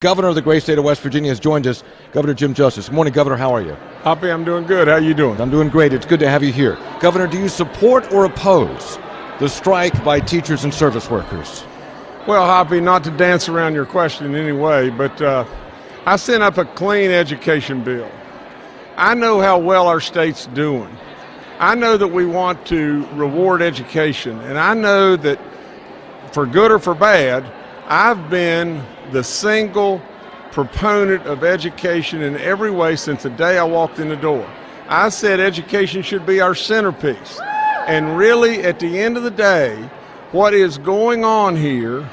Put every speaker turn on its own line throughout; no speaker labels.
Governor of the great state of West Virginia has joined us, Governor Jim Justice. Good morning, Governor. How are you?
Hoppy, I'm doing good. How are you doing?
I'm doing great. It's good to have you here. Governor, do you support or oppose the strike by teachers and service workers?
Well, Hoppy, not to dance around your question in any way, but uh, I sent up a clean education bill. I know how well our state's doing. I know that we want to reward education, and I know that for good or for bad, I've been the single proponent of education in every way since the day I walked in the door. I said education should be our centerpiece. And really, at the end of the day, what is going on here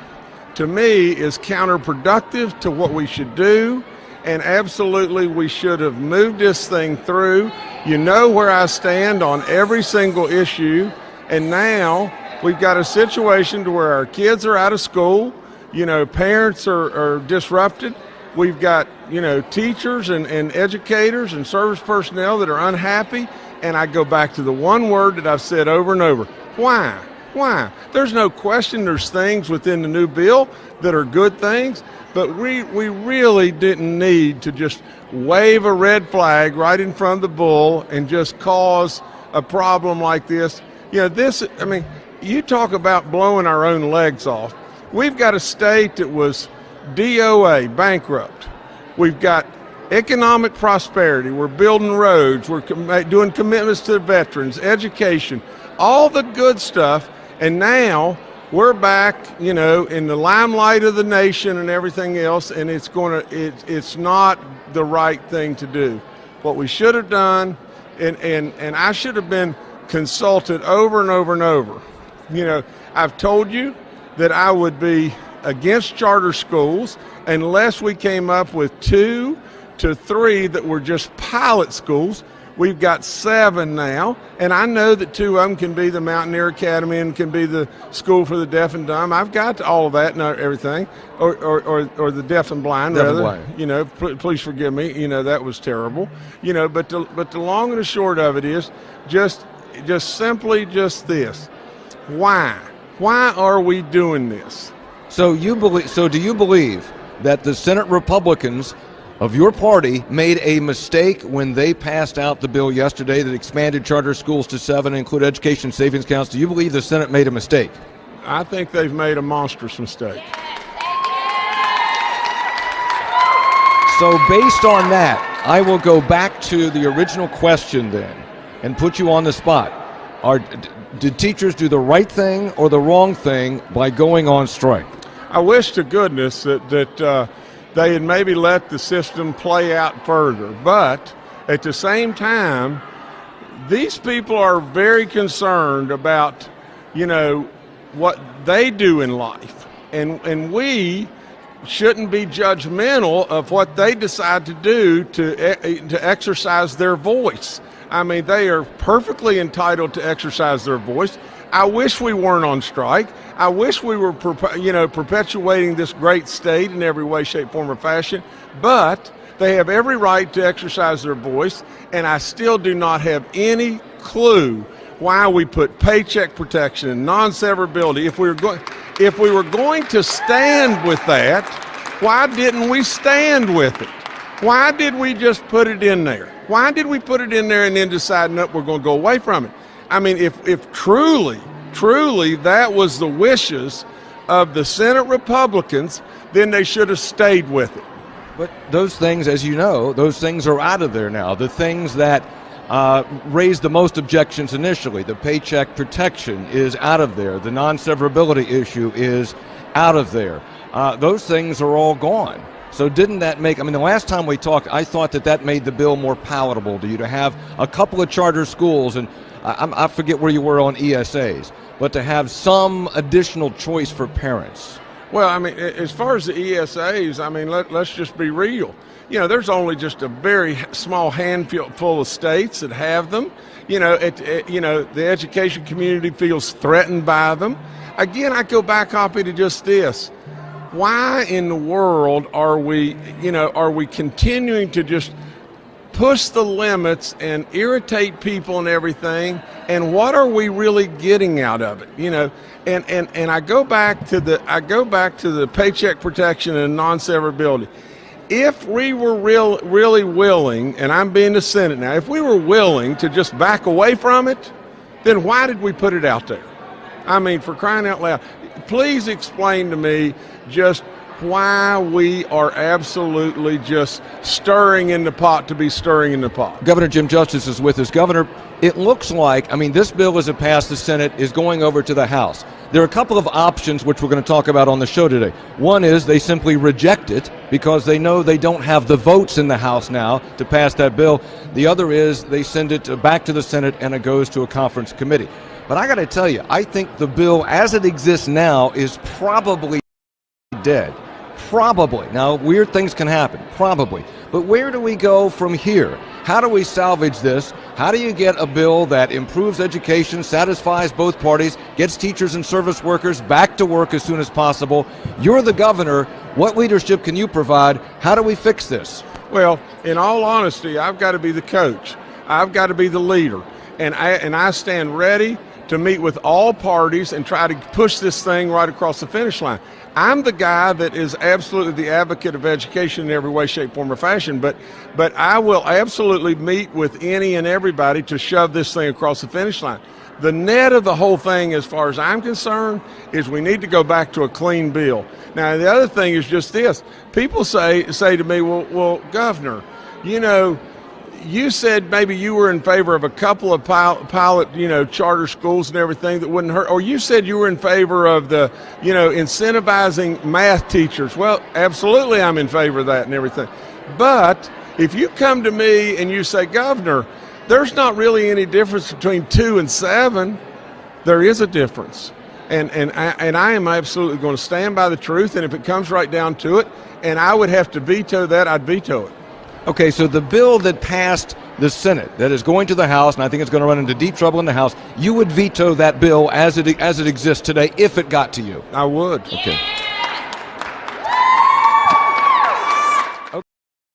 to me is counterproductive to what we should do. And absolutely, we should have moved this thing through. You know where I stand on every single issue. And now we've got a situation to where our kids are out of school you know, parents are, are disrupted. We've got, you know, teachers and, and educators and service personnel that are unhappy. And I go back to the one word that I've said over and over why? Why? There's no question there's things within the new bill that are good things, but we, we really didn't need to just wave a red flag right in front of the bull and just cause a problem like this. You know, this, I mean, you talk about blowing our own legs off. We've got a state that was DOA, bankrupt. We've got economic prosperity. We're building roads. We're doing commitments to the veterans, education, all the good stuff. And now we're back, you know, in the limelight of the nation and everything else. And it's going to, it, it's not the right thing to do. What we should have done, and, and, and I should have been consulted over and over and over. You know, I've told you that I would be against charter schools unless we came up with two to three that were just pilot schools. We've got seven now, and I know that two of them can be the Mountaineer Academy and can be the School for the Deaf and Dumb. I've got all of that and everything, or, or, or, or the deaf and blind,
deaf
rather.
And blind.
You know, pl- please forgive me. You know that was terrible. You know, but the, but the long and the short of it is just just simply just this: why? Why are we doing this?
So you believe? So do you believe that the Senate Republicans of your party made a mistake when they passed out the bill yesterday that expanded charter schools to seven and include education savings accounts? Do you believe the Senate made a mistake?
I think they've made a monstrous mistake.
So, based on that, I will go back to the original question then and put you on the spot. Are, did teachers do the right thing or the wrong thing by going on strike?
I wish to goodness that, that uh, they had maybe let the system play out further. But at the same time, these people are very concerned about, you know, what they do in life. And, and we shouldn't be judgmental of what they decide to do to, to exercise their voice. I mean, they are perfectly entitled to exercise their voice. I wish we weren't on strike. I wish we were, you know, perpetuating this great state in every way, shape, form, or fashion. But they have every right to exercise their voice, and I still do not have any clue why we put paycheck protection and non-severability. If we were going, if we were going to stand with that, why didn't we stand with it? Why did we just put it in there? Why did we put it in there and then decide, no, we're going to go away from it? I mean, if, if truly, truly that was the wishes of the Senate Republicans, then they should have stayed with it.
But those things, as you know, those things are out of there now. The things that uh, raised the most objections initially, the paycheck protection is out of there. The non severability issue is out of there. Uh, those things are all gone. So didn't that make? I mean, the last time we talked, I thought that that made the bill more palatable to you to have a couple of charter schools, and I, I forget where you were on ESAs, but to have some additional choice for parents.
Well, I mean, as far as the ESAs, I mean, let, let's just be real. You know, there's only just a very small handful of states that have them. You know, it, it, you know, the education community feels threatened by them. Again, I go back, Hoppy, to just this why in the world are we, you know, are we continuing to just push the limits and irritate people and everything and what are we really getting out of it? You know, and, and, and I go back to the I go back to the paycheck protection and non-severability. If we were real, really willing, and I'm being the Senate now, if we were willing to just back away from it, then why did we put it out there? I mean, for crying out loud, please explain to me just why we are absolutely just stirring in the pot to be stirring in the pot.
Governor Jim Justice is with us. Governor, it looks like, I mean, this bill as it passed the Senate is going over to the House. There are a couple of options which we're going to talk about on the show today. One is they simply reject it because they know they don't have the votes in the House now to pass that bill. The other is they send it back to the Senate and it goes to a conference committee. But I got to tell you, I think the bill as it exists now is probably dead. Probably. Now, weird things can happen, probably. But where do we go from here? How do we salvage this? How do you get a bill that improves education, satisfies both parties, gets teachers and service workers back to work as soon as possible? You're the governor. What leadership can you provide? How do we fix this?
Well, in all honesty, I've got to be the coach. I've got to be the leader. And I, and I stand ready to meet with all parties and try to push this thing right across the finish line. I'm the guy that is absolutely the advocate of education in every way, shape, form, or fashion, but, but I will absolutely meet with any and everybody to shove this thing across the finish line. The net of the whole thing, as far as I'm concerned, is we need to go back to a clean bill. Now, the other thing is just this. People say, say to me, well, well, Governor, you know, you said maybe you were in favor of a couple of pilot, you know, charter schools and everything that wouldn't hurt, or you said you were in favor of the, you know, incentivizing math teachers. Well, absolutely, I'm in favor of that and everything. But if you come to me and you say, Governor, there's not really any difference between two and seven, there is a difference. And, and, I, and I am absolutely going to stand by the truth, and if it comes right down to it, and I would have to veto that, I'd veto it.
Okay, so the bill that passed the Senate, that is going to the House, and I think it's going to run into deep trouble in the House, you would veto that bill as it as it exists today if it got to you.
I would.
Okay.